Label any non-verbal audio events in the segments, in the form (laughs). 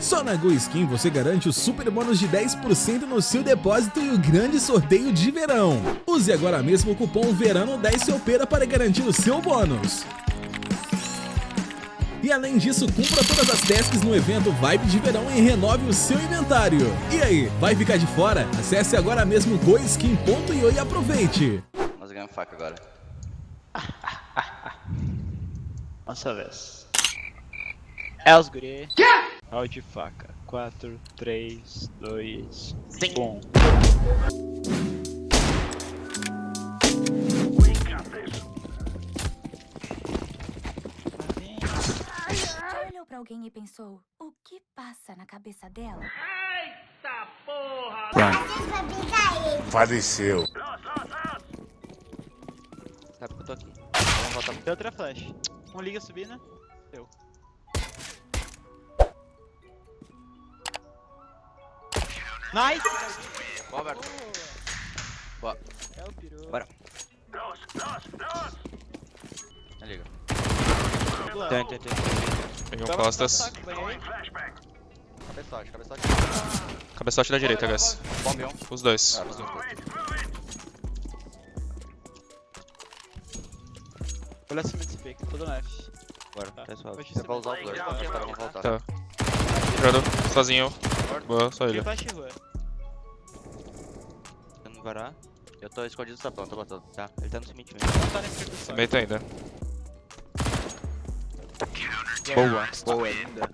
Só na GoSkin você garante o super bônus de 10% no seu depósito e o grande sorteio de verão. Use agora mesmo o cupom VERANO10 SEUPERA para garantir o seu bônus. E além disso, cumpra todas as tasks no evento Vibe de Verão e renove o seu inventário. E aí, vai ficar de fora? Acesse agora mesmo goiskin.io e aproveite! Nós ganhamos faca agora. (laughs) Nossa vez. É os guri. Round de faca. 4, 3, 2, 1. Já olhou pra alguém e pensou, o que passa na cabeça dela? Faleceu. Sabe que eu tô aqui. Vamos voltar Tem outra flash. Um liga subindo. Eu. Nice! Boa, Alberto. Boa. É o peru. Bora. Me liga. Tem, tem, tem. Peguei um costas. Cabeçote, cabeçote. Cabeçote da direita, guys. Bombe um. Os dois. Ah, os dois. Olha acima desse pick, todo F. Bora, Tá. tá suave. Você vai usar os vai- dois. Tá. Vão voltar. Tá. Sozinho. Boa, só ele. Tentando varar. Eu tô escondido no sapão, tô botando. Tá, ele tá no cimento Não tá ainda. Boa, boa, linda.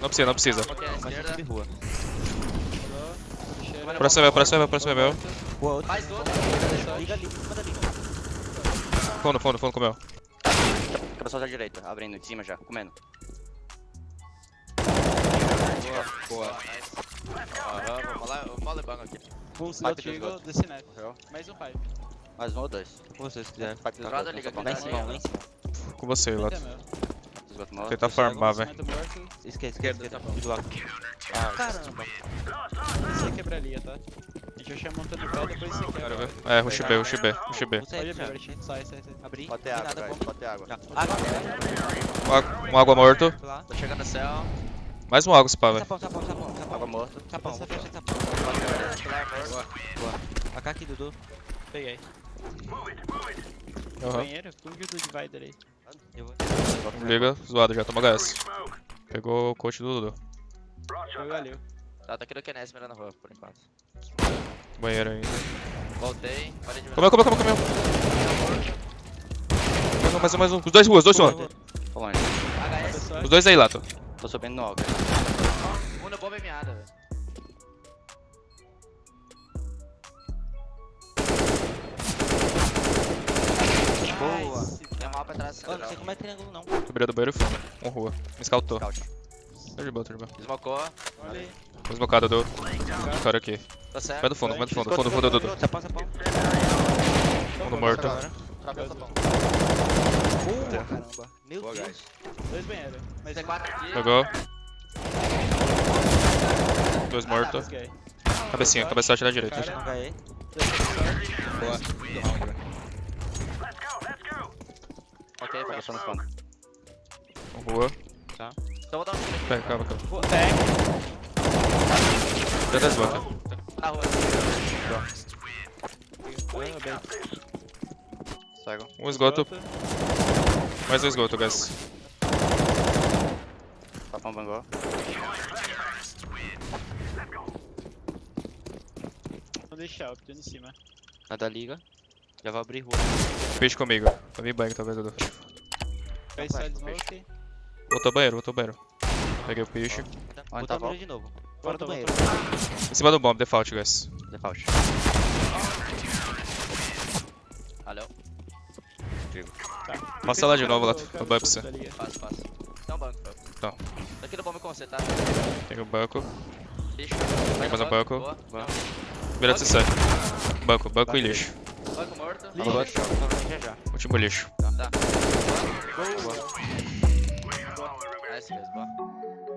Não precisa, não precisa. Rua. Próximo é meu, próximo é meu, próximo é meu. Boa, outro. Mais outro. Liga ali, manda ali. Fundo, fundo, fundo com o meu. Cabeçote à direita, abrindo em cima já, comendo. Boa, boa. Aham, vamos lá, vamos lá, banco aqui. Um slot eagle, desse net. Mais um pipe. Mais um ou dois. Como vocês quiserem. Pipe do esgoto, liga liga aqui, lá em cima, lá em cima. Com você, meu. Morto. Tenta farmar, velho. Esquerda, esquerda. Do lado. Ah, Caramba. Você quebra a linha, tá? A gente vai chamar montando o pé, depois você quebra. Quero ver. É, rush B, rush B, rush B. É abrir, Bert. Sai, sai, sai. Abri. Pode ter Não água, ter água. Água. Um água- Um água morto. Tô chegando no céu. Mais um água, spa, velho. Sapão, sapão, sapão. sapão. Água morta. Sapão, Sapão, sapão, sapão. Boa. AK aqui, Dudu. Peguei. Aham. Banheiro? Como que o divider aí? Eu vou. Liga, zoado já, toma HS. Pegou o coach do Dudu. Foi valeu. Tá, tô aqui no Kenes mirando a rua, por enquanto. Banheiro ainda. Voltei, parei de ver. Comeu, comeu, comeu, comeu. Mais um, mais um, mais um. Os dois ruas, dois. Pessoal, Os dois aí, Lato. Tô subindo no alto. Uma bomba é miada, velho. Boa. Tem mal pra trás, Ô, não sei como é triângulo não. Subiria do banheiro fundo. Um rua. Me scoutou. Scout. Tá de boa, tá de boa. Smocou. olha aí. Tô esmocado do. Cara aqui. Tô certo. Vai do fundo, vai do fundo, fundo, fundo. Sapão, sapão. Fundo morto. Essa bomba. Boa, caramba. Meu Boa, Deus. guys. Dois banheiros. Mais um. C4 aqui. Pegou. Dois mortos. Cabecinha, cabeçote na direita. Cara. HE. Boa. Ok, Tá fecha. passando fundo. Um rua. Então vou dar um tiro. Pega, calma, calma. Tag. Já tá esgoto. Na rua. Ah, bem. Cego. Um esgoto, mais um esgoto, guys. Sapão bangou. Vou deixar, eu em cima. Nada liga. Já vou abrir rua. Peixe comigo. Tomei banho, talvez, vai, side peixe. smoke. Voltou banheiro, voltou banheiro. Peguei o peixe. Onde tá tá a mira de novo. Fora Volta, do banheiro. Em cima do bomb, default, guys. Default. Valeu. Passa lá de novo, lá, no banho pra você. tá? Fácil, fácil. Tem um banco, Fel. Tá. Tô aqui no bomba com você, tá? Tem o banco. Lixo. Tem mais um banco. Boa. Boa. Vira de C7. Banco, banco e lixo. Banco morto. Lixo. Boa. Então, Já já. Último lixo. Tá. Boa. Nice, guys. Boa.